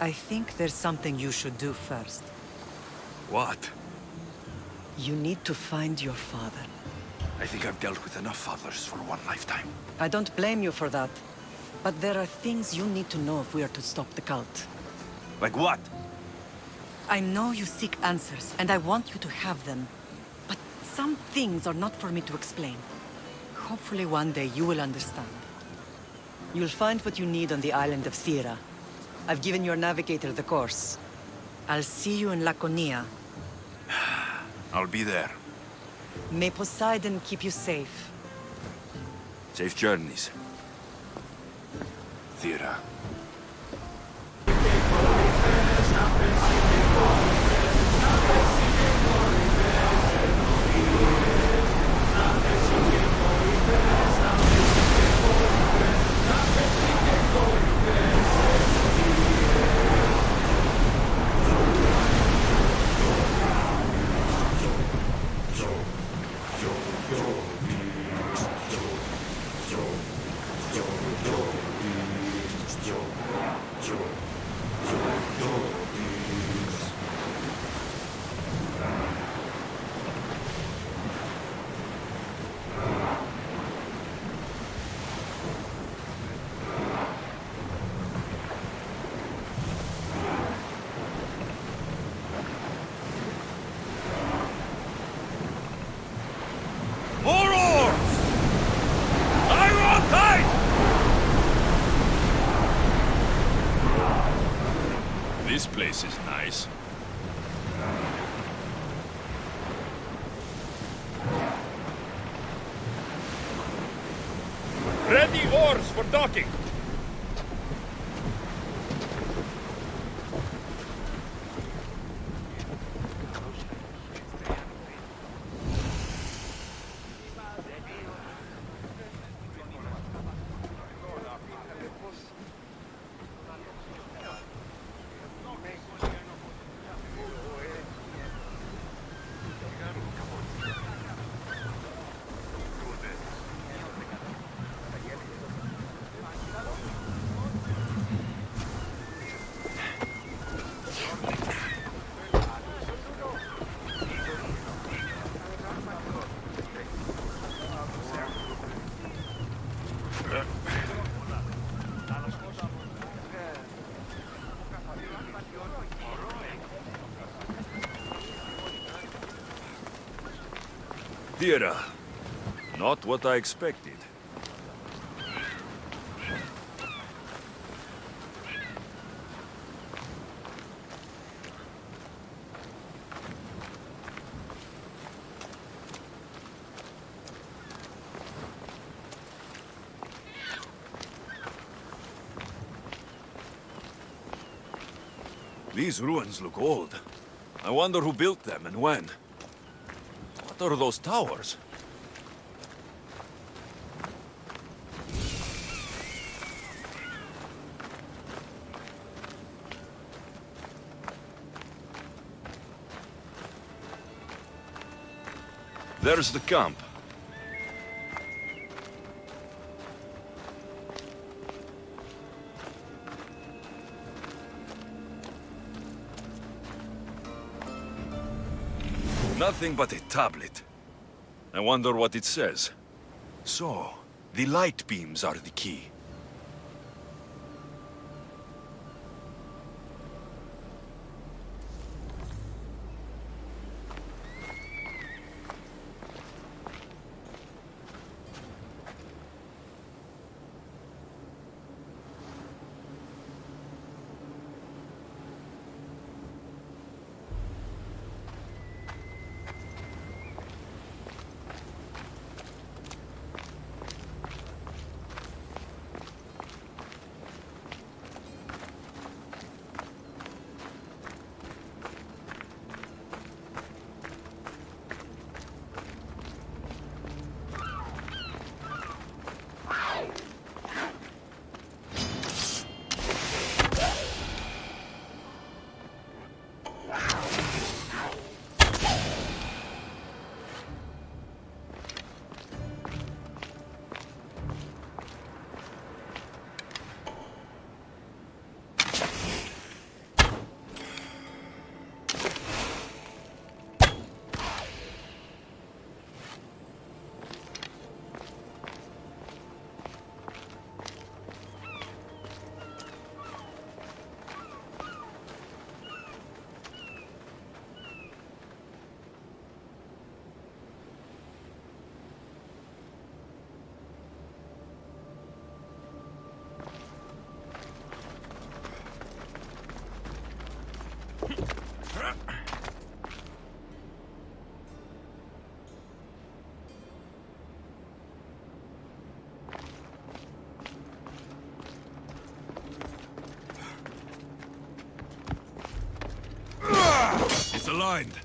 I think there's something you should do first. What? You need to find your father. I think I've dealt with enough fathers for one lifetime. I don't blame you for that. But there are things you need to know if we are to stop the cult. Like what? I know you seek answers, and I want you to have them. But some things are not for me to explain. Hopefully one day you will understand. You'll find what you need on the island of Thera. I've given your navigator the course. I'll see you in Laconia. I'll be there. May Poseidon keep you safe. Safe journeys. Thera. More oars! Iron tight! This place is nice. Ready oars for docking! Thera. Not what I expected. These ruins look old. I wonder who built them and when. What are those towers? There's the camp. Nothing but a tablet. I wonder what it says. So, the light beams are the key. Aligned.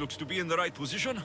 Looks to be in the right position.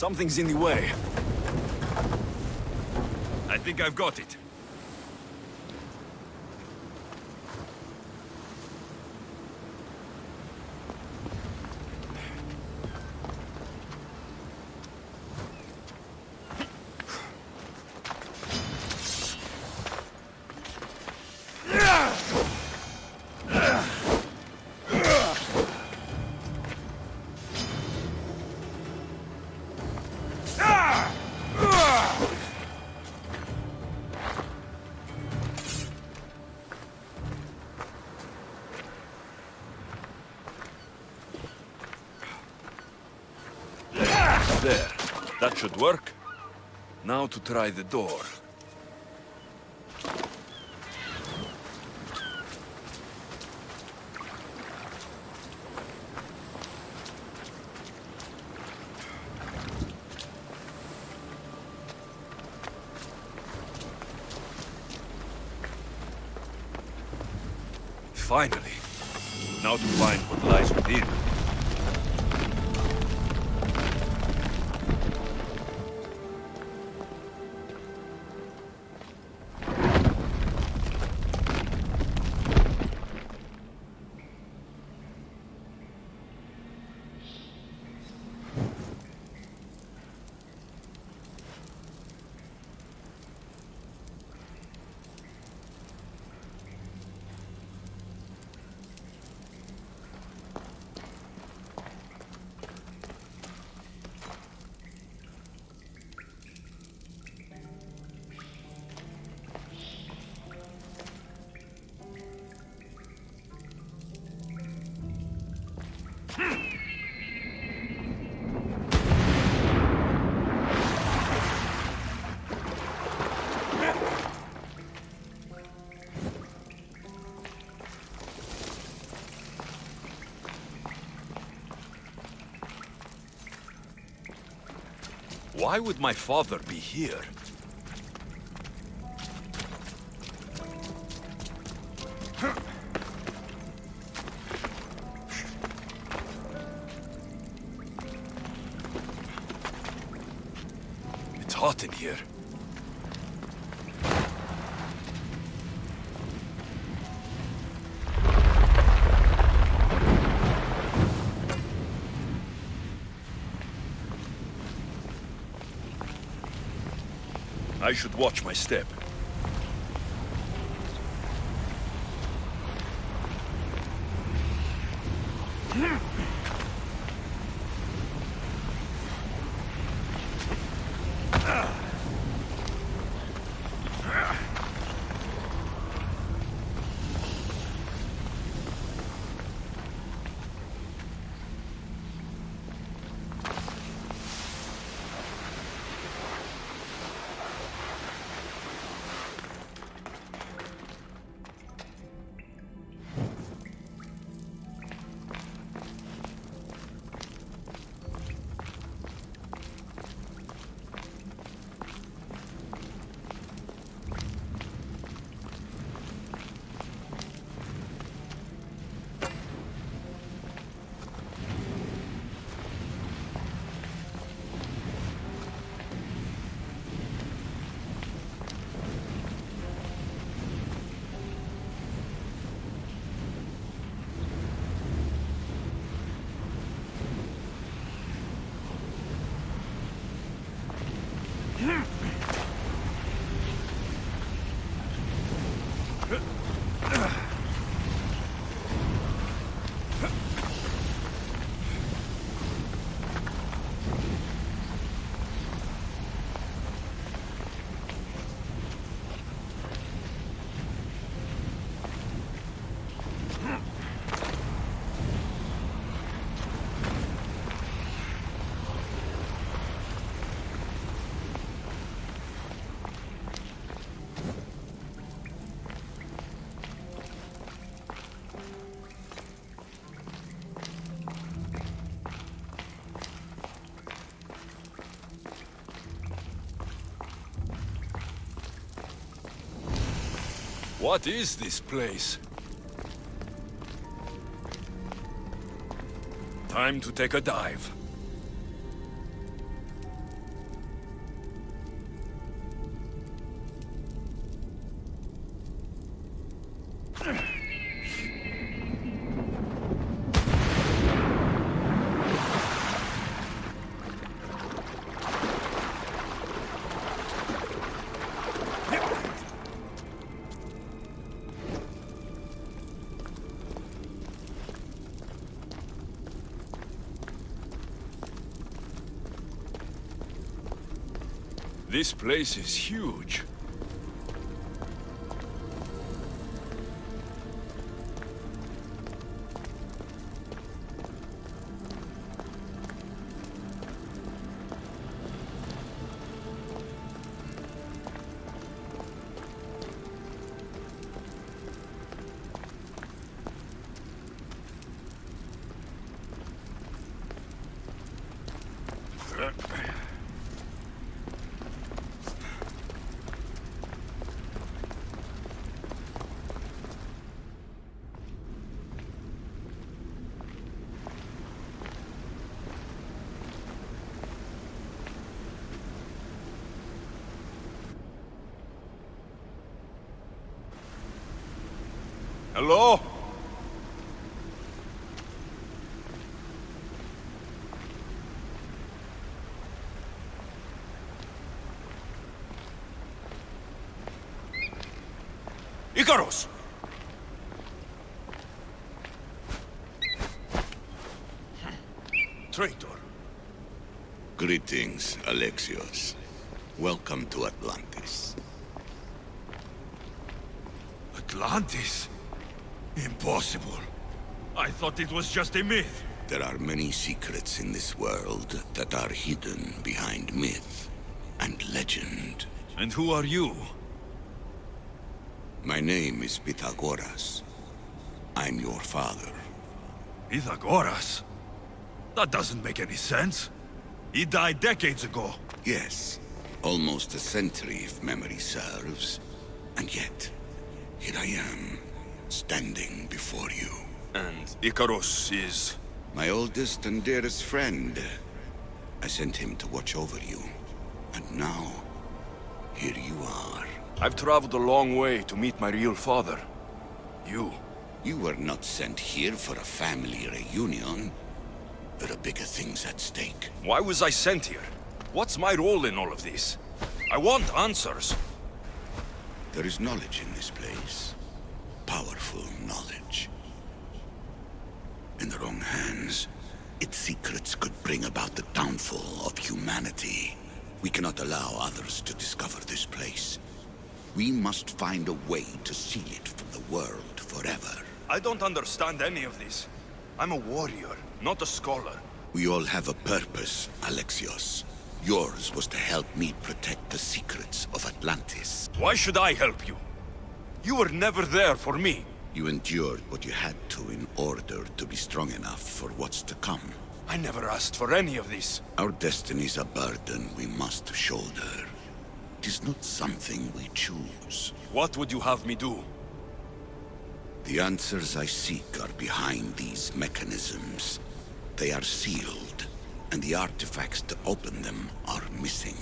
Something's in the way. I think I've got it. Should work. Now to try the door. Finally. Now to find what lies within. Why would my father be here? I should watch my step. What is this place? Time to take a dive. This place is huge. Icarus! Traitor. Greetings, Alexios. Welcome to Atlantis. Atlantis? Impossible. I thought it was just a myth. There are many secrets in this world that are hidden behind myth and legend. And who are you? My name is Pythagoras. I'm your father. Pythagoras? That doesn't make any sense. He died decades ago. Yes, almost a century if memory serves. And yet, here I am, standing before you. And Icarus is... My oldest and dearest friend. I sent him to watch over you. And now, here you are. I've traveled a long way to meet my real father. You. You were not sent here for a family reunion. There are bigger things at stake. Why was I sent here? What's my role in all of this? I want answers. There is knowledge in this place. Powerful knowledge. In the wrong hands, its secrets could bring about the downfall of humanity. We cannot allow others to discover this place. We must find a way to seal it from the world forever. I don't understand any of this. I'm a warrior, not a scholar. We all have a purpose, Alexios. Yours was to help me protect the secrets of Atlantis. Why should I help you? You were never there for me. You endured what you had to in order to be strong enough for what's to come. I never asked for any of this. Our destiny's a burden we must shoulder. It is not something we choose. What would you have me do? The answers I seek are behind these mechanisms. They are sealed, and the artifacts to open them are missing.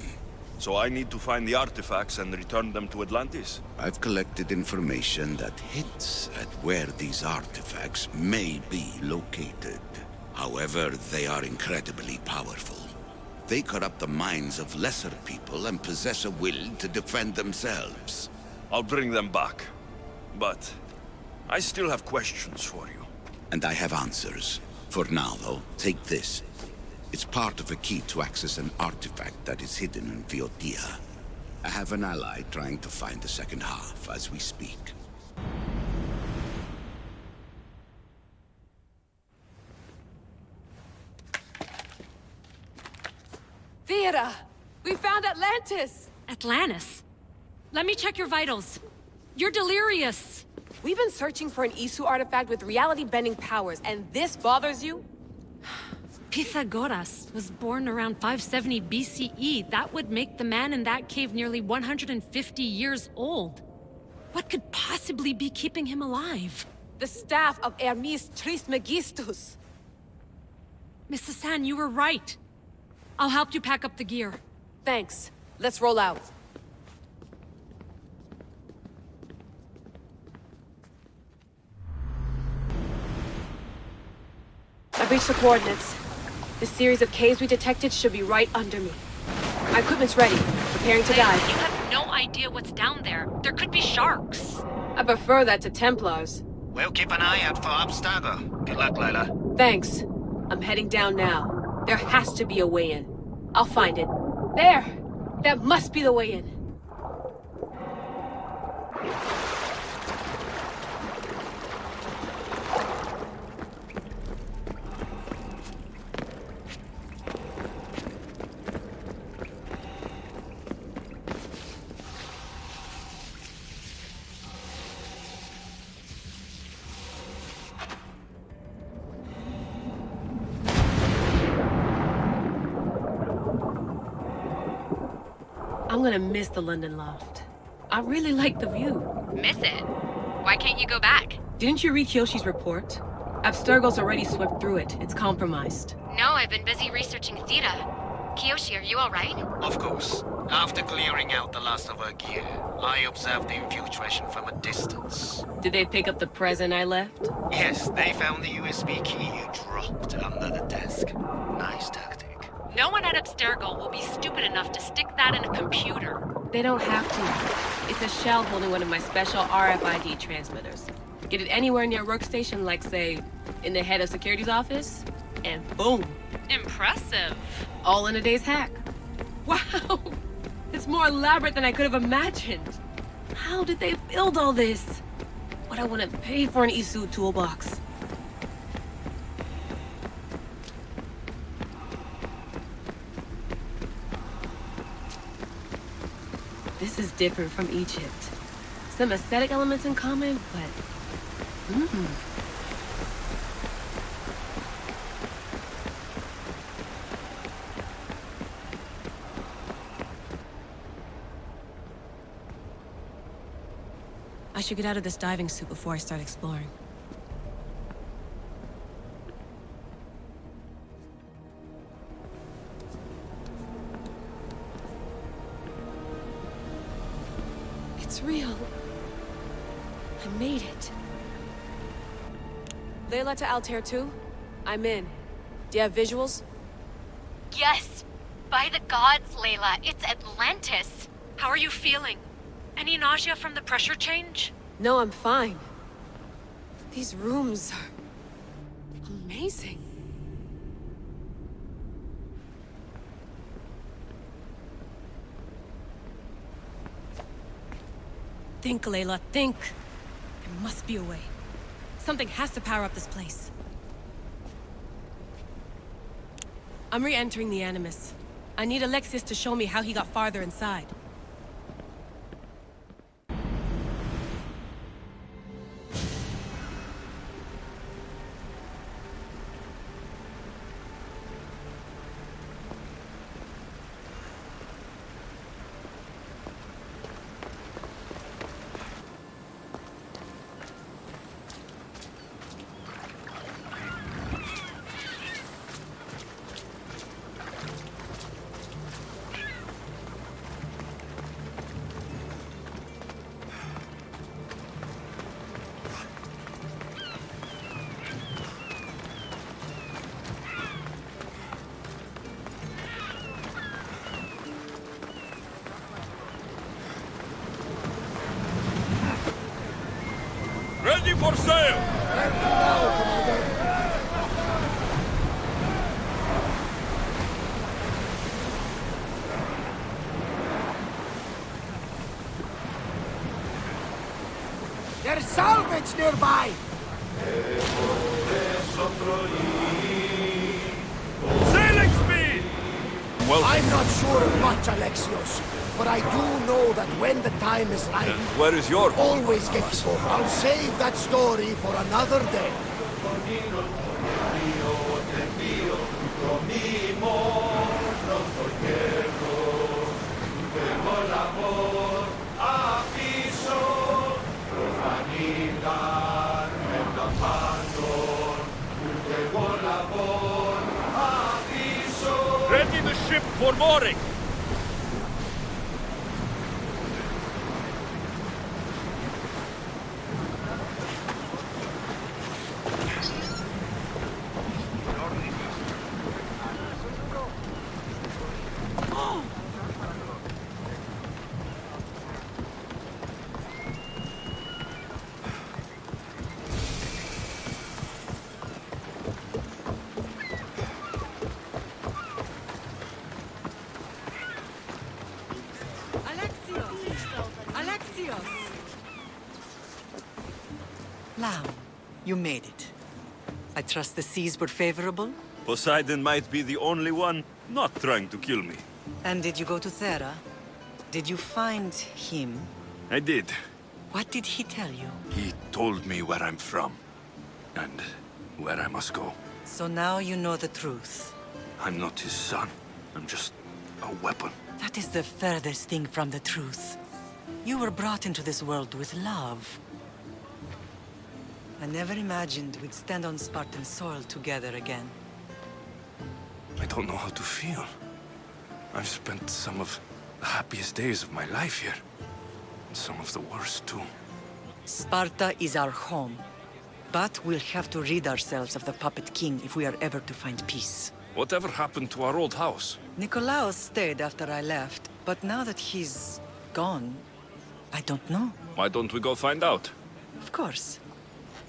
So I need to find the artifacts and return them to Atlantis? I've collected information that hints at where these artifacts may be located. However, they are incredibly powerful. They corrupt the minds of lesser people and possess a will to defend themselves. I'll bring them back. But I still have questions for you. And I have answers. For now, though, take this. It's part of a key to access an artifact that is hidden in Viotia. I have an ally trying to find the second half as we speak. Theata! We found Atlantis! Atlantis? Let me check your vitals. You're delirious. We've been searching for an Isu artifact with reality-bending powers, and this bothers you? Pythagoras was born around 570 BCE. That would make the man in that cave nearly 150 years old. What could possibly be keeping him alive? The staff of Hermes Trismegistus! Mrs. San, you were right. I'll help you pack up the gear. Thanks. Let's roll out. I've reached the coordinates. The series of caves we detected should be right under me. My equipment's ready, preparing to dive. You have no idea what's down there. There could be sharks. I prefer that to Templars. We'll keep an eye out for Abstergo. Good luck, Layla. Thanks. I'm heading down now. There has to be a way in. I'll find it. There! That must be the way in. Gonna miss the London loft. I really like the view. Miss it? Why can't you go back? Didn't you read Kiyoshi's report? Abstergo's already swept through it. It's compromised. No, I've been busy researching Theta. Kiyoshi, are you alright? Of course. After clearing out the last of her gear, I observed the infiltration from a distance. Did they pick up the present I left? Yes, they found the USB key you dropped under the desk. Nice tactic. No one at Abstergo will be stupid enough to stick that in a computer. They don't have to. It's a shell holding one of my special RFID transmitters. Get it anywhere near a workstation, like, say, in the head of security's office, and boom, Impressive. all in a day's hack. Wow! It's more elaborate than I could have imagined. How did they build all this? What I want to pay for an Isu toolbox. This is different from Egypt. Some aesthetic elements in common, but... Mm. I should get out of this diving suit before I start exploring. To Altair 2? I'm in. Do you have visuals? Yes. By the gods, Layla, it's Atlantis. How are you feeling? Any nausea from the pressure change? No, I'm fine. These rooms are... amazing. Think, Layla, think. There must be a way. Something has to power up this place. I'm re-entering the Animus. I need Alexios to show me how he got farther inside. Ready for sail! There's salvage nearby! Sailing speed! Well, I'm not sure of much, Alexios, but I do know that when the time is right, and where is your home? always get to. I'll save that story for another day. Ready the ship for mooring! Trust the seas were favorable? Poseidon might be the only one not trying to kill me. And did you go to Thera? Did you find him? I did. What did he tell you? He told me where I'm from. And where I must go. So now you know the truth. I'm not his son. I'm just a weapon. That is the furthest thing from the truth. You were brought into this world with love. I never imagined we'd stand on Spartan soil together again. I don't know how to feel. I've spent some of The happiest days of my life here. And some of the worst, too. Sparta is our home. But we'll have to rid ourselves of the Puppet King if we are ever to find peace. Whatever happened to our old house? Nikolaos stayed after I left, but now that he's gone, I don't know. Why don't we go find out? Of course.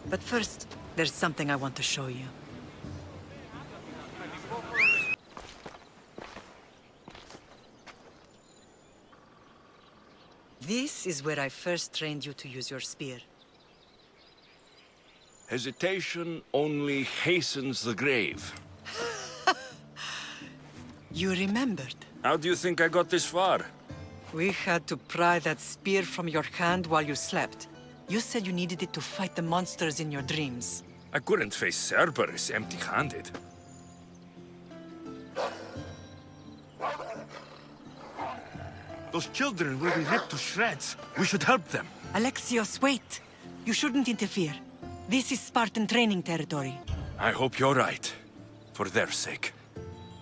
But first, there's something I want to show you. This is where I first trained you to use your spear. Hesitation only hastens the grave. You remembered. How do you think I got this far? We had to pry that spear from your hand while you slept. You said you needed it to fight the monsters in your dreams. I couldn't face Cerberus empty-handed. Those children will be ripped to shreds. We should help them. Alexios, wait! You shouldn't interfere. This is Spartan training territory. I hope you're right. For their sake.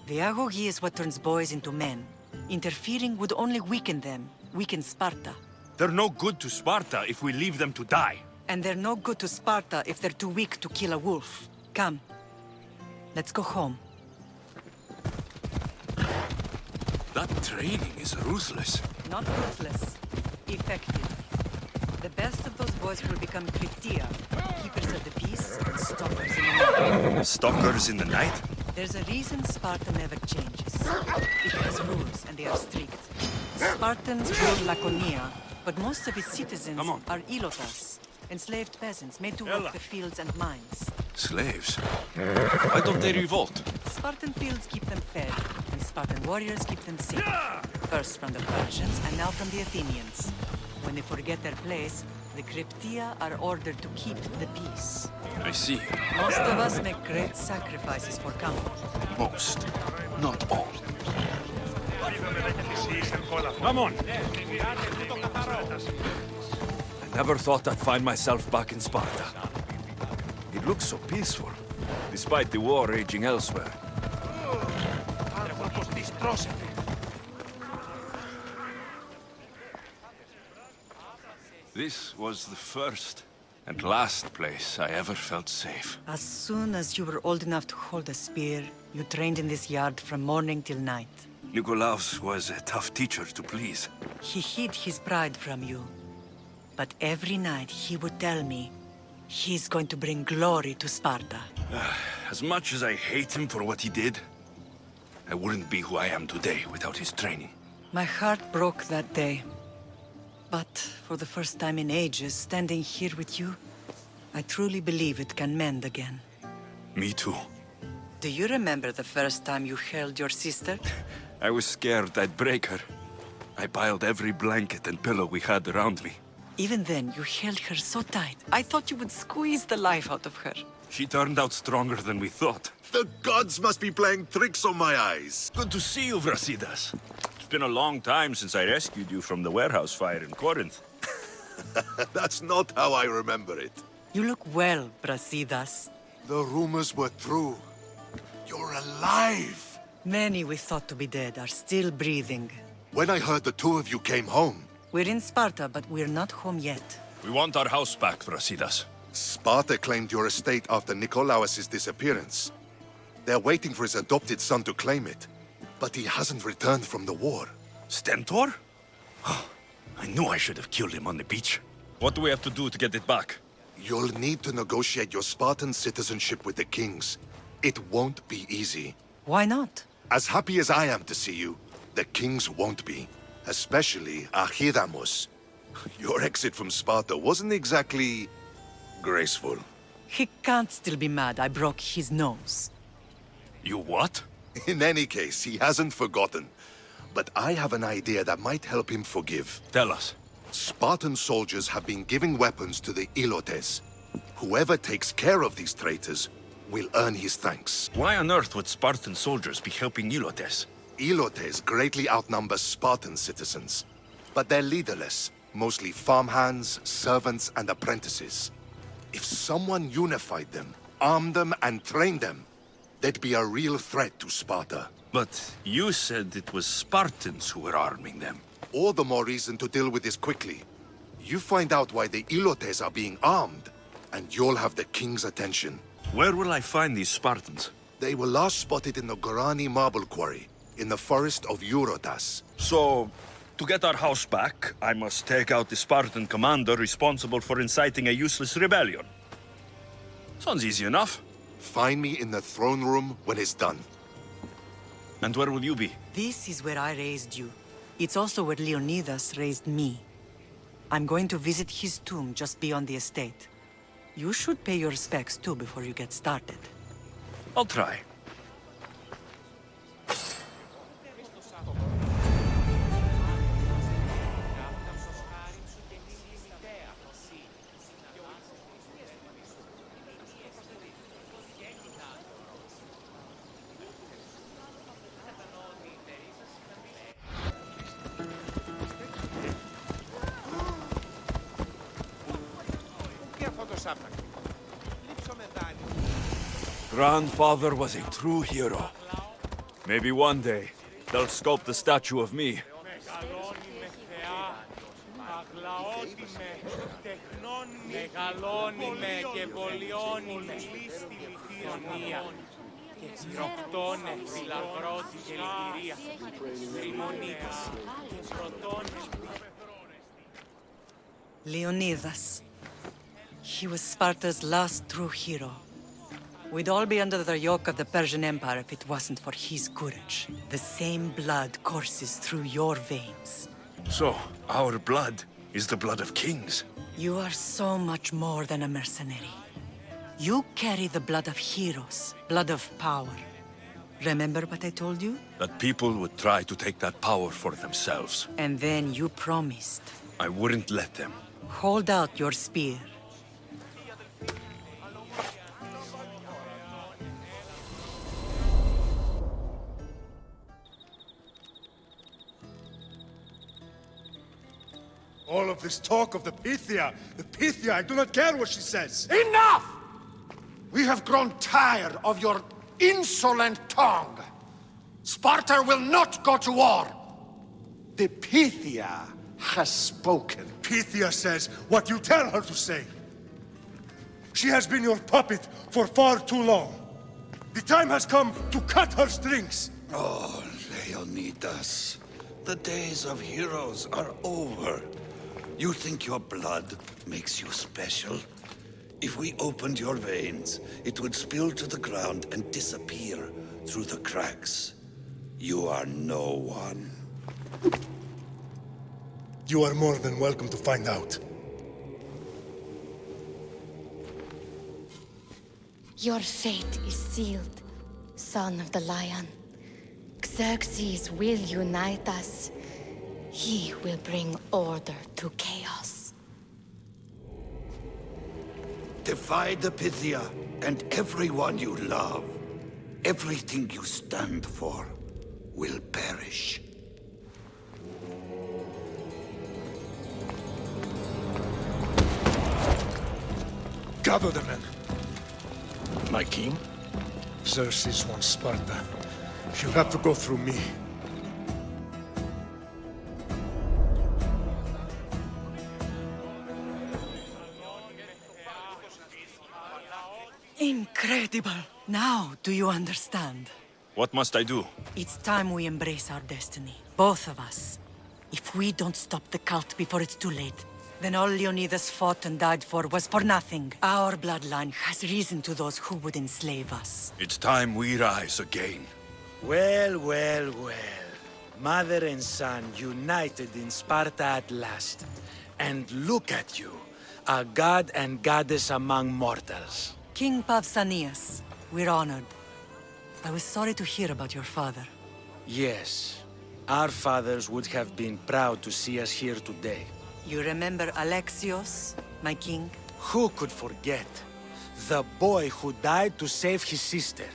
The Agoge is what turns boys into men. Interfering would only weaken them, weaken Sparta. They're no good to Sparta if we leave them to die. And they're no good to Sparta if they're too weak to kill a wolf. Come. Let's go home. That training is ruthless. Not ruthless. Effective. The best of those boys will become Krypteia, keepers of the peace and stalkers in the night. Stalkers in the night? There's a reason Sparta never changes. It has rules, and they are strict. Spartans rule Laconia, but most of its citizens are Ilotas, enslaved peasants made to Ella. work the fields and mines. Slaves? Why don't they revolt? Spartan fields keep them fed, and Spartan warriors keep them safe. First from the Persians, and now from the Athenians. When they forget their place, the Krypteia are ordered to keep the peace. I see. Most of us make great sacrifices for comfort. Most. Not all. Come on. I never thought I'd find myself back in Sparta. It looks so peaceful, despite the war raging elsewhere. This was the first and last place I ever felt safe. As soon as you were old enough to hold a spear, you trained in this yard from morning till night. Nikolaos was a tough teacher to please. He hid his pride from you. But every night he would tell me, he's going to bring glory to Sparta. Ah, as much as I hate him for what he did, I wouldn't be who I am today without his training. My heart broke that day. But for the first time in ages, standing here with you, I truly believe it can mend again. Me too. Do you remember the first time you held your sister? I was scared I'd break her. I piled every blanket and pillow we had around me. Even then, you held her so tight. I thought you would squeeze the life out of her. She turned out stronger than we thought. The gods must be playing tricks on my eyes. Good to see you, Brasidas. It's been a long time since I rescued you from the warehouse fire in Corinth. That's not how I remember it. You look well, Brasidas. The rumors were true. You're alive! Many we thought to be dead are still breathing. When I heard the two of you came home, We're in Sparta, but we're not home yet. We want our house back, Brasidas. Sparta claimed your estate after Nikolaos' disappearance. They're waiting for his adopted son to claim it. But he hasn't returned from the war. Stentor? I knew I should have killed him on the beach. What do we have to do to get it back? You'll need to negotiate your Spartan citizenship with the kings. It won't be easy. Why not? As happy as I am to see you, the kings won't be. Especially Archidamos. Your exit from Sparta wasn't exactly... graceful. He can't still be mad I broke his nose. You what? In any case, he hasn't forgotten. But I have an idea that might help him forgive. Tell us. Spartan soldiers have been giving weapons to the Ilotes. Whoever takes care of these traitors will earn his thanks. Why on earth would Spartan soldiers be helping Ilotes? Ilotes greatly outnumber Spartan citizens. But they're leaderless, mostly farmhands, servants, and apprentices. If someone unified them, armed them, and trained them, they'd be a real threat to Sparta. But you said it was Spartans who were arming them. All the more reason to deal with this quickly. You find out why the Ilotes are being armed, and you'll have the king's attention. Where will I find these Spartans? They were last spotted in the Gorani marble quarry, in the forest of Eurotas. So, to get our house back, I must take out the Spartan commander responsible for inciting a useless rebellion. Sounds easy enough. Find me in the throne room when it's done. And where will you be? This is where I raised you. It's also where Leonidas raised me. I'm going to visit his tomb just beyond the estate. You should pay your respects too before you get started. I'll try. Grandfather was a true hero. Maybe one day, they'll sculpt a statue of me. Μεγαλώνει με και βολιώνει με Ιωνία και στροκτώνε φιλαγρότη και λυγυρία Τριμονίτης και πρωτώνε Leonidas. He was Sparta's last true hero. We'd all be under the yoke of the Persian Empire if it wasn't for his courage. The same blood courses through your veins. So, our blood is the blood of kings. You are so much more than a mercenary. You carry the blood of heroes, blood of power. Remember what I told you? That people would try to take that power for themselves. And then you promised. I wouldn't let them. Hold out your spear. All of this talk of the Pythia, the Pythia, I do not care what she says. Enough! We have grown tired of your insolent tongue. Sparta will not go to war. The Pythia has spoken. Pythia says what you tell her to say. She has been your puppet for far too long. The time has come to cut her strings. Oh, Leonidas. The days of heroes are over. You think your blood makes you special? If we opened your veins, it would spill to the ground and disappear through the cracks. You are no one. You are more than welcome to find out. Your fate is sealed, son of the lion. Xerxes will unite us. He will bring order to chaos. Defy the Pythia and everyone you love. Everything you stand for will perish. Gather the men. My king? Xerxes wants Sparta. She'll have to go through me. Incredible! Now, do you understand? What must I do? It's time we embrace our destiny. Both of us. If we don't stop the cult before it's too late, then all Leonidas fought and died for was for nothing. Our bloodline has risen to those who would enslave us. It's time we rise again. Well, well, well. Mother and son united in Sparta at last. And look at you, a god and goddess among mortals. King Pausanias, we're honored. I was sorry to hear about your father. Yes, our fathers would have been proud to see us here today. You remember Alexios, my king? Who could forget? The boy who died to save his sister.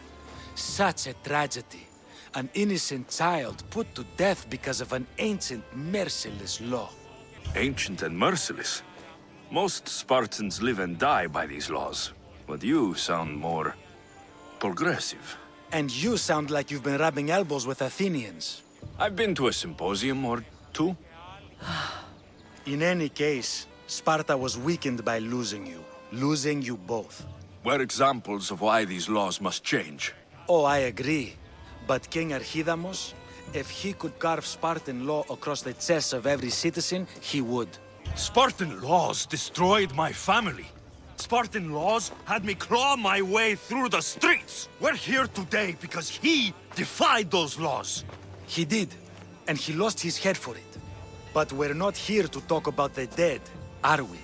Such a tragedy. An innocent child put to death because of an ancient, merciless law. Ancient and merciless. Most Spartans live and die by these laws. But you sound more... progressive. And you sound like you've been rubbing elbows with Athenians. I've been to a symposium or two. In any case, Sparta was weakened by losing you. Losing you both. We're examples of why these laws must change. Oh, I agree. But King Archidamos, if he could carve Spartan law across the chests of every citizen, he would. Spartan laws destroyed my family. Spartan laws had me claw my way through the streets. We're here today because he defied those laws. He did, and he lost his head for it. But we're not here to talk about the dead, are we?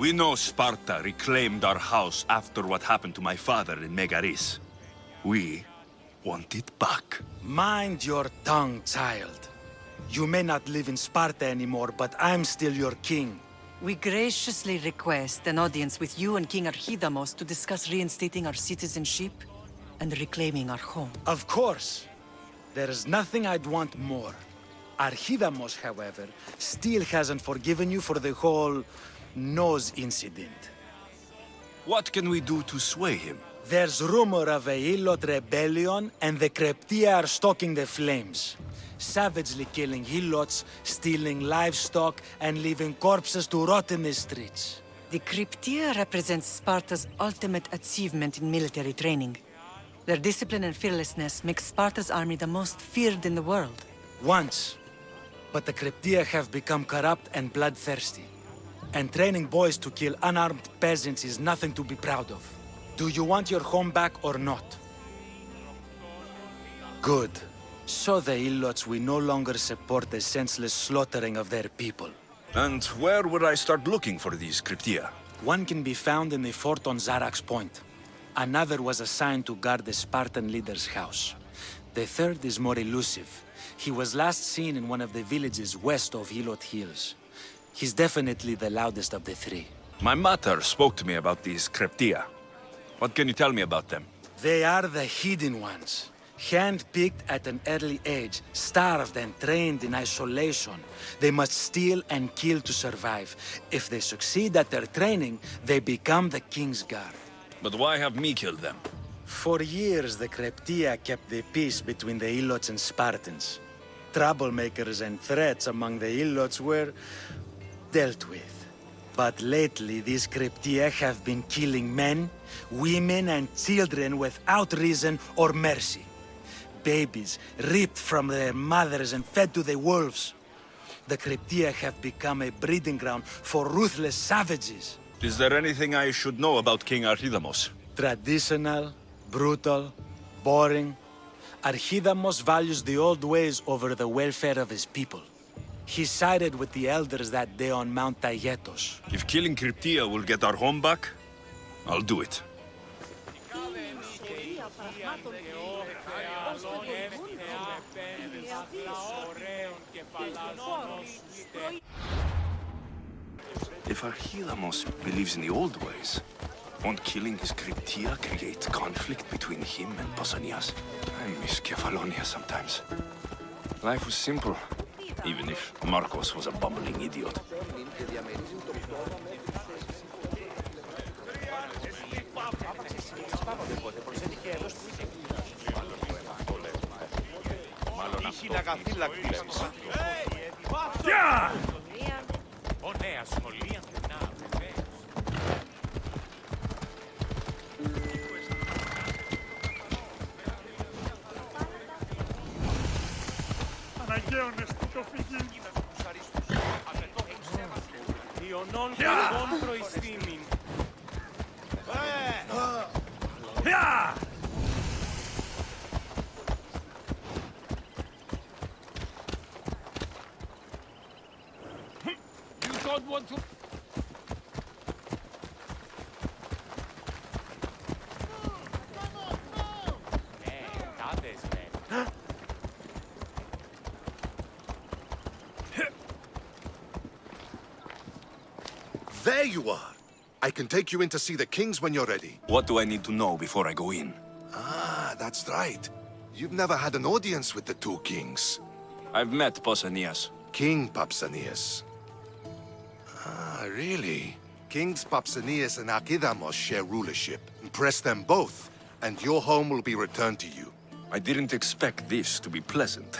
We know Sparta reclaimed our house after what happened to my father in Megaris. We want it back. Mind your tongue, child. You may not live in Sparta anymore, but I'm still your king. We graciously request an audience with you and King Archidamos to discuss reinstating our citizenship and reclaiming our home. Of course. There is nothing I'd want more. Archidamos, however, still hasn't forgiven you for the whole nose incident. What can we do to sway him? There's rumor of a Hilot rebellion, and the Krypteia are stalking the flames. Savagely killing helots, stealing livestock, and leaving corpses to rot in the streets. The Krypteia represents Sparta's ultimate achievement in military training. Their discipline and fearlessness make Sparta's army the most feared in the world. Once. But the Krypteia have become corrupt and bloodthirsty. And training boys to kill unarmed peasants is nothing to be proud of. Do you want your home back or not? Good. So the Ilots will no longer support the senseless slaughtering of their people. And where would I start looking for these Krypteia? One can be found in the fort on Zarax Point. Another was assigned to guard the Spartan leader's house. The third is more elusive. He was last seen in one of the villages west of Hilot Hills. He's definitely the loudest of the three. My mother spoke to me about these Krypteia. What can you tell me about them? They are the hidden ones. Hand-picked at an early age, starved and trained in isolation. They must steal and kill to survive. If they succeed at their training, they become the King's Guard. But why have me killed them? For years, the Krypteia kept the peace between the Ilots and Spartans. Troublemakers and threats among the Ilots were dealt with. But lately, these Krypteia have been killing men, women, and children without reason or mercy. Babies ripped from their mothers and fed to the wolves. The Krypteia have become a breeding ground for ruthless savages. Is there anything I should know about King Archidamos? Traditional, brutal, boring. Archidamos values the old ways over the welfare of his people. He sided with the elders that day on Mount Taygetos. If killing Krypteia will get our home back, I'll do it. If Archidamos believes in the old ways, won't killing his Krypteia create conflict between him and Pausanias? I miss Kefalonia sometimes. Life was simple, even if Markos was a bumbling idiot. χιλαγαφύλακτη στο Γεια! Ο νέα σχολεία πεινά, Αναγκαίωνες Αναγκαίων εστίκο φυγή. Ιωνών και κόντρο εις θύμιν. Γεια! Take you in to see the kings when you're ready. What do I need to know before I go in? Ah, that's right. You've never had an audience with the two kings. I've met Pausanias. King Pausanias. Ah, really? Kings Pausanias and Archidamos share rulership. Impress them both, and your home will be returned to you. I didn't expect this to be pleasant.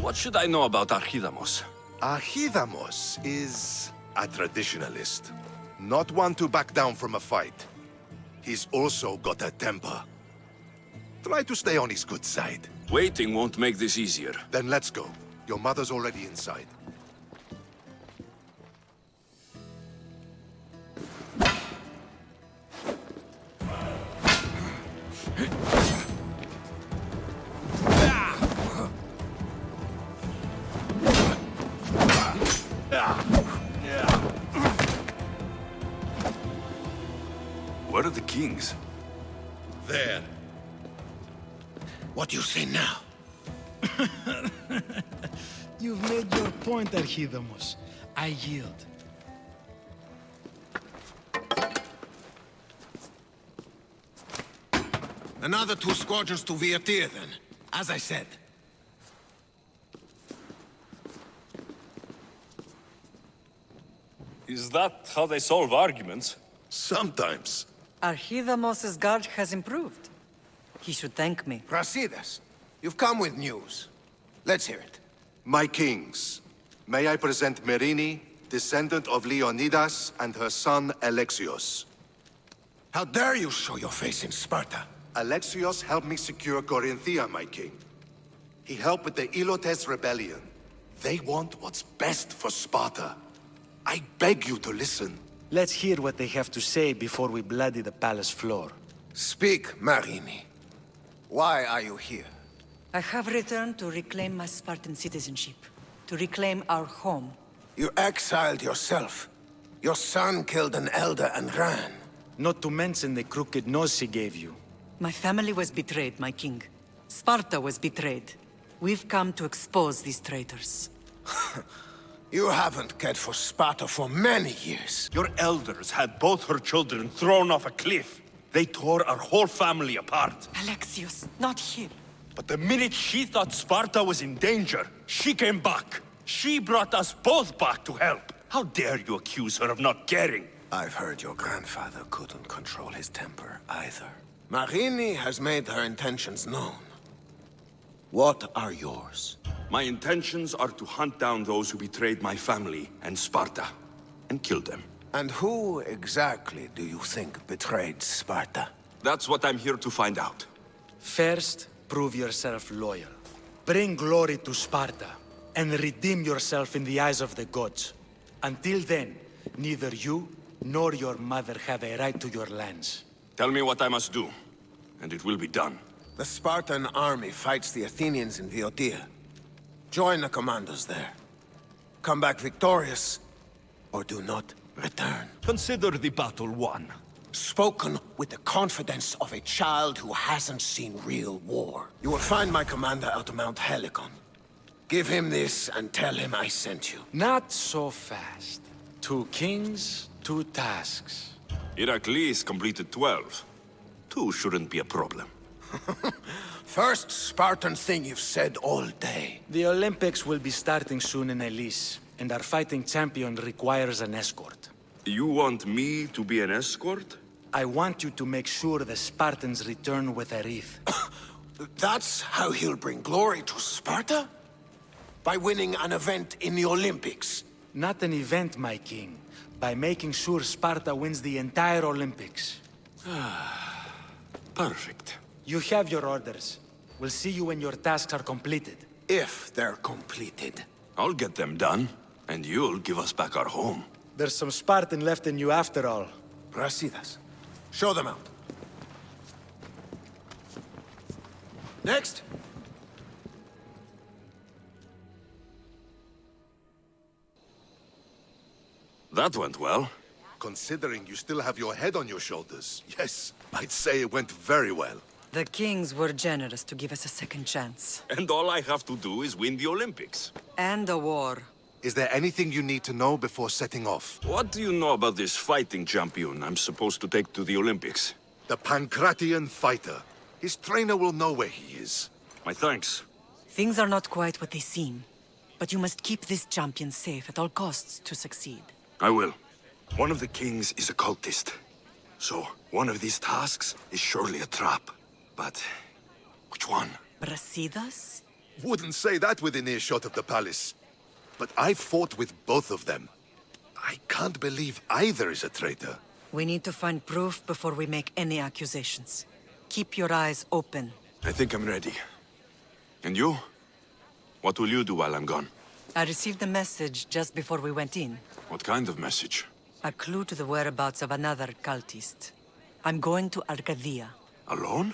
What should I know about Archidamos? Archidamos is a traditionalist. Not one to back down from a fight. He's also got a temper. Try to stay on his good side. Waiting won't make this easier. Then let's go. Your mother's already inside. Point, Archidamos. I yield. Another two squadrons to Viatir, then. As I said. Is that how they solve arguments? Sometimes. Archidamos's guard has improved. He should thank me. Brasidas, you've come with news. Let's hear it. My kings, may I present Myrrine, descendant of Leonidas, and her son Alexios. How dare you show your face in Sparta? Alexios helped me secure Corinthia, my king. He helped with the Ilotes rebellion. They want what's best for Sparta. I beg you to listen. Let's hear what they have to say before we bloody the palace floor. Speak, Myrrine. Why are you here? I have returned to reclaim my Spartan citizenship. To reclaim our home. You exiled yourself. Your son killed an elder and ran. Not to mention the crooked nose he gave you. My family was betrayed, my king. Sparta was betrayed. We've come to expose these traitors. You haven't cared for Sparta for many years. Your elders had both her children thrown off a cliff. They tore our whole family apart. Alexios, not here. But the minute she thought Sparta was in danger, she came back. She brought us both back to help. How dare you accuse her of not caring? I've heard your grandfather couldn't control his temper either. Myrrine has made her intentions known. What are yours? My intentions are to hunt down those who betrayed my family and Sparta, and kill them. And who exactly do you think betrayed Sparta? That's what I'm here to find out. First, prove yourself loyal. Bring glory to Sparta, and redeem yourself in the eyes of the gods. Until then, neither you nor your mother have a right to your lands. Tell me what I must do, and it will be done. The Spartan army fights the Athenians in Viotia. Join the commandos there. Come back victorious, or do not return. Consider the battle won. Spoken with the confidence of a child who hasn't seen real war. You will find my commander out of Mount Helicon. Give him this and tell him I sent you. Not so fast. Two kings, two tasks. Heracles completed 12. Two shouldn't be a problem. First Spartan thing you've said all day. The Olympics will be starting soon in Elis, and our fighting champion requires an escort. You want me to be an escort? I want you to make sure the Spartans return with a wreath. That's how he'll bring glory to Sparta? By winning an event in the Olympics? Not an event, my king. By making sure Sparta wins the entire Olympics. Perfect. You have your orders. We'll see you when your tasks are completed. If they're completed. I'll get them done, and you'll give us back our home. There's some Spartan left in you after all. Brasidas, show them out. Next. That went well. Considering you still have your head on your shoulders, yes, I'd say it went very well. The kings were generous to give us a second chance. And all I have to do is win the Olympics. And a war. Is there anything you need to know before setting off? What do you know about this fighting champion I'm supposed to take to the Olympics? The Pankration fighter. His trainer will know where he is. My thanks. Things are not quite what they seem. But you must keep this champion safe at all costs to succeed. I will. One of the kings is a cultist. So, one of these tasks is surely a trap. But, which one? Brasidas? Wouldn't say that within earshot of the palace. But I fought with both of them. I can't believe either is a traitor. We need to find proof before we make any accusations. Keep your eyes open. I think I'm ready. And you? What will you do while I'm gone? I received a message just before we went in. What kind of message? A clue to the whereabouts of another cultist. I'm going to Arcadia. Alone?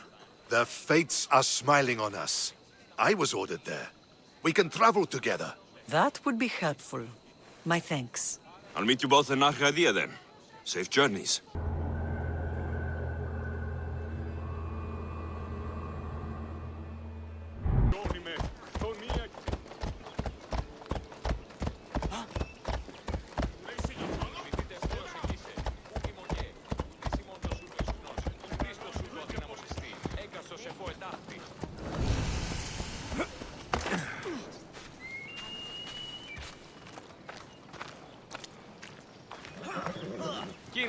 The fates are smiling on us. I was ordered there. We can travel together. That would be helpful. My thanks. I'll meet you both in Arcadia then. Safe journeys.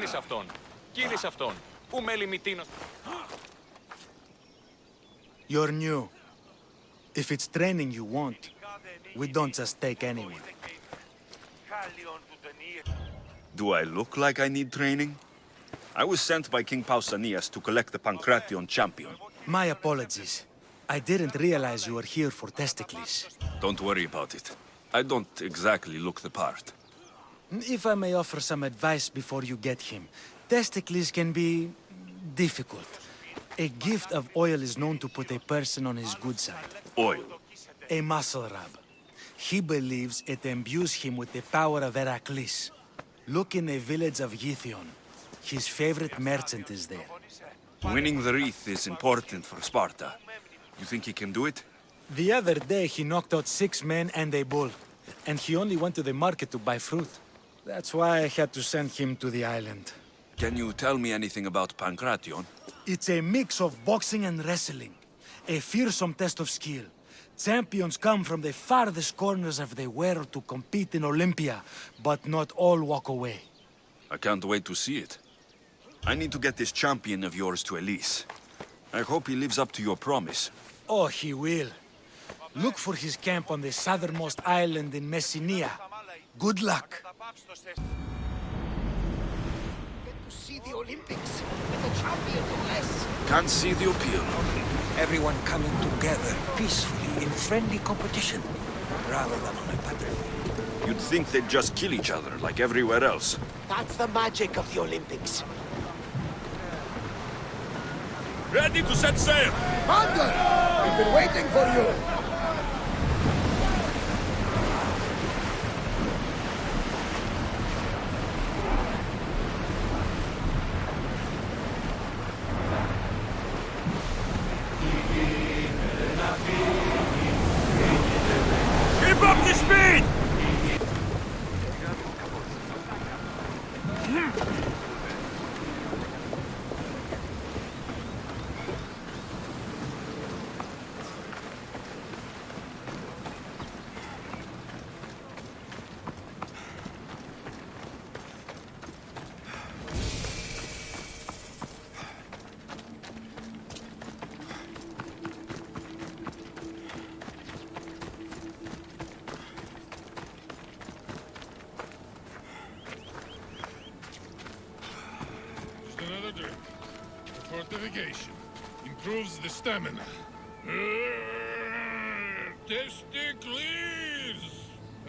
Κύλησε αυτόν. Κύλησε You're new. If it's training you want, we don't just take anyone. Do I look like I need training? I was sent by King Pausanias to collect the Pankration champion. My apologies. I didn't realize you were here for Testikles. Don't worry about it. I don't exactly look the part. If I may offer some advice before you get him, Testikles can be... difficult. A gift of oil is known to put a person on his good side. Oil? A muscle rub. He believes it imbues him with the power of Heracles. Look in the village of Yithion. His favorite merchant is there. Winning the wreath is important for Sparta. You think he can do it? The other day, he knocked out six men and a bull. And he only went to the market to buy fruit. That's why I had to send him to the island. Can you tell me anything about Pankration? It's a mix of boxing and wrestling. A fearsome test of skill. Champions come from the farthest corners of the world to compete in Olympia, but not all walk away. I can't wait to see it. I need to get this champion of yours to Elis. I hope he lives up to your promise. Oh, he will. Look for his camp on the southernmost island in Messenia. Good luck. To see the Olympics with a champion no less. Can't see the appeal. Everyone coming together peacefully in friendly competition, rather than on a battlefield. You'd think they'd just kill each other, like everywhere else. That's the magic of the Olympics. Ready to set sail! Commander! We've been waiting for you! Keep up the speed! Just another drink. Fortification. Improves the stamina. Uh, Testikles!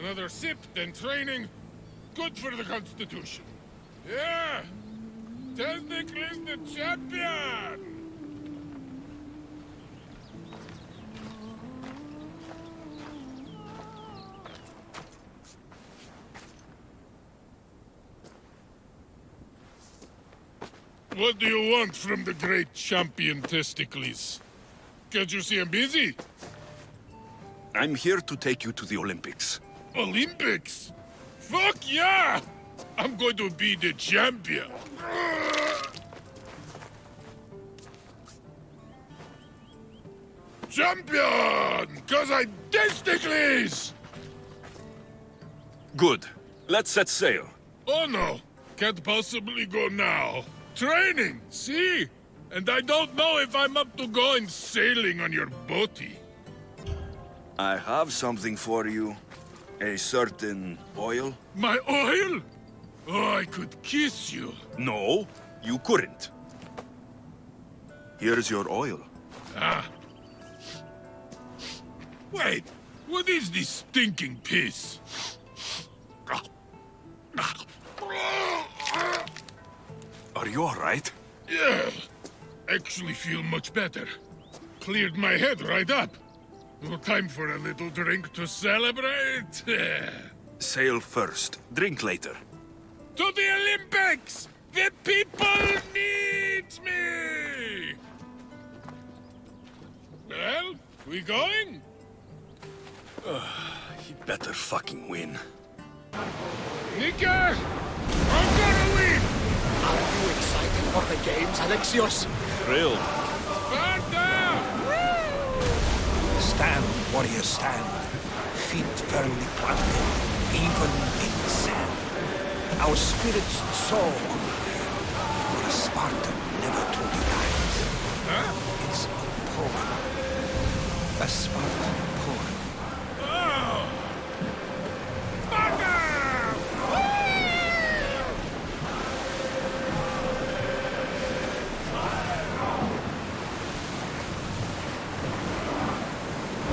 Another sip, then training. Good for the Constitution. Yeah! Testikles the champion! What do you want from the great champion Testikles? Can't you see I'm busy? I'm here to take you to the Olympics. Olympics? Fuck yeah! I'm going to be the champion. Champion! Cause I Testikles! Good. Let's set sail. Oh no, can't possibly go now. Training, see? And I don't know if I'm up to going sailing on your boaty. I have something for you. A certain oil. My oil? Oh, I could kiss you. No, you couldn't. Here's your oil. Ah. Wait, what is this stinking piss? Are you alright? Yeah, actually feel much better. Cleared my head right up. No time for a little drink to celebrate. Sail first, drink later. to the Olympics! The people need me! Well, we going? he better fucking win. Nika! I'm gonna win! Are you excited for the games, Alexios? Thrilled. Sparta! Stand, warrior, stand. Feet firmly planted, even in sand. Our spirits soar on the way, for a Spartan never truly dies. It's a poem. A Spartan poem. Oh! Sparta!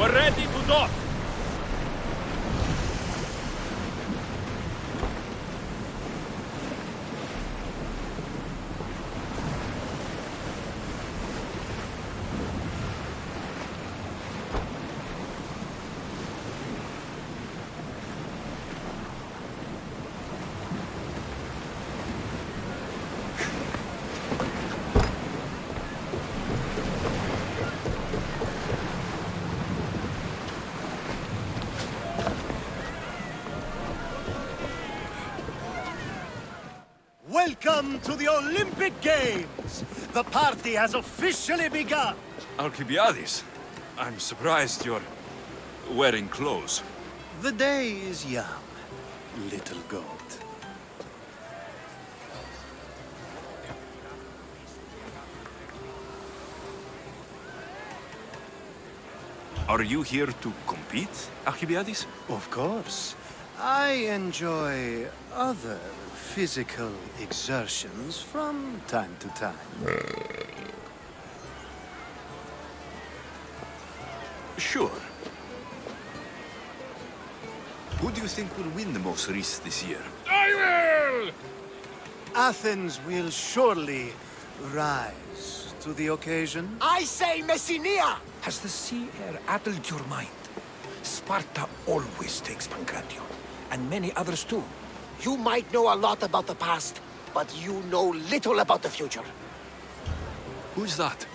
We're ready to dock. Welcome to the Olympic Games! The party has officially begun! Alcibiades, I'm surprised you're wearing clothes. The day is young, little goat. Are you here to compete, Alcibiades? Of course. I enjoy other physical exertions from time to time. Sure. Who do you think will win the most race this year? I will! Athens will surely rise to the occasion. I say Messenia! Has the sea air addled your mind? Sparta always takes Pankration, and many others too. You might know a lot about the past, but you know little about the future. Who's that?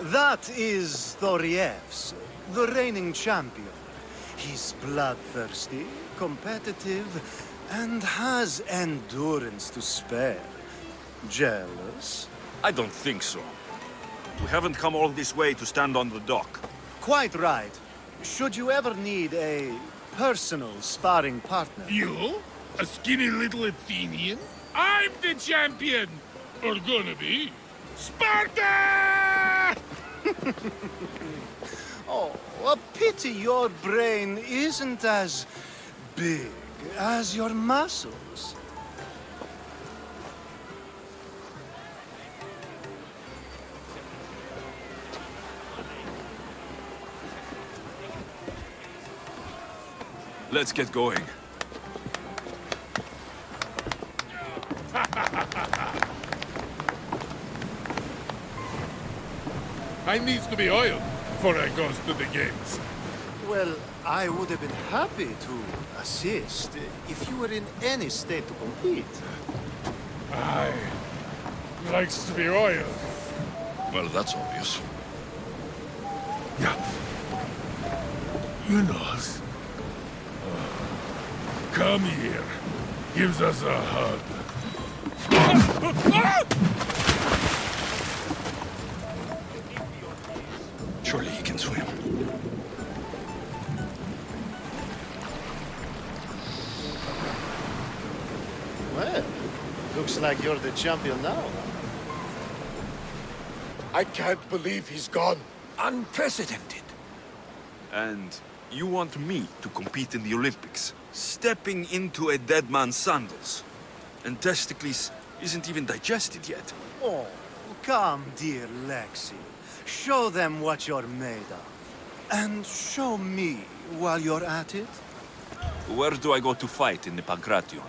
That is Thorievs, the reigning champion. He's bloodthirsty, competitive, and has endurance to spare. Jealous? I don't think so. We haven't come all this way to stand on the dock. Quite right. Should you ever need a personal sparring partner... You? A skinny little Athenian? I'm the champion! Or gonna be. Sparta! Oh, a pity your brain isn't as big as your muscles. Let's get going. I needs to be oiled before I goes to the games. Well, I would have been happy to assist if you were in any state to compete. I likes to be oiled. Well, that's obvious. Yeah. You knows. Come here. Gives us a hug. Like you're the champion now. I can't believe he's gone. Unprecedented. And you want me to compete in the Olympics? Stepping into a dead man's sandals. And Testikles isn't even digested yet. Oh, come, dear Lexi. Show them what you're made of. And show me while you're at it. Where do I go to fight in the Pankration?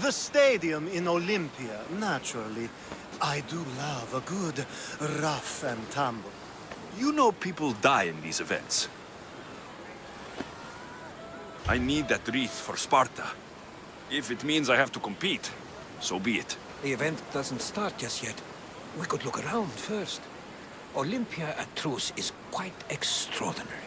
The stadium in Olympia, naturally. I do love a good rough and tumble. You know people die in these events. I need that wreath for Sparta. If it means I have to compete, so be it. The event doesn't start just yet. We could look around first. Olympia at truce is quite extraordinary.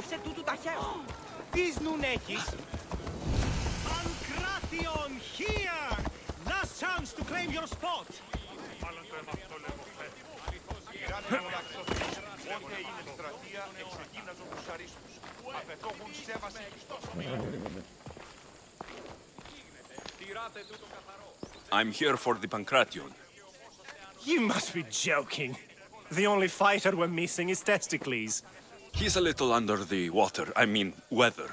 Άφησε τούτου τα χέρια. Τις νουν έχεις. Pankration here! Last chance to claim your spot. Μάλλον το έμαθα το λέγω χθες. Πειράνε όλα Όποτε είναι στρατεία, εξεκίναζον τους αρίστους. Απαιτώχουν σέβαση και στο Τηράτε τούτο καθαρό. I'm here for the Pankration. You must be joking. The only fighter we're missing is Testikles. He's a little under the water, I mean, weather.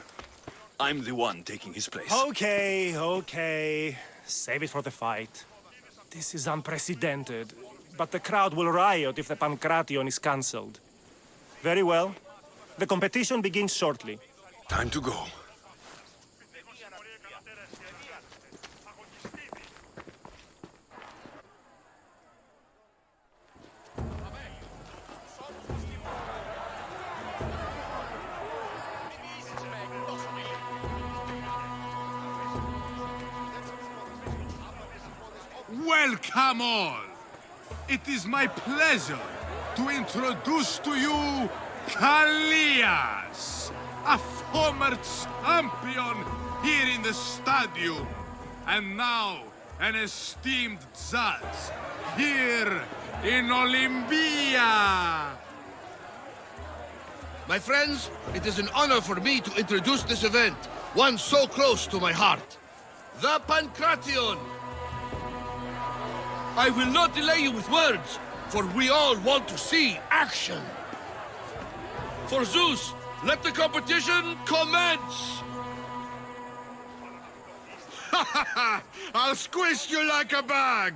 I'm the one taking his place. Okay, okay. Save it for the fight. This is unprecedented, but the crowd will riot if the Pankration is cancelled. Very well. The competition begins shortly. Time to go. Welcome all! It is my pleasure to introduce to you Kalias, a former champion here in the stadium, and now an esteemed judge here in Olympia. My friends, it is an honor for me to introduce this event, one so close to my heart. The Pankration! I will not delay you with words, for we all want to see action. For Zeus, let the competition commence! I'll squish you like a bag!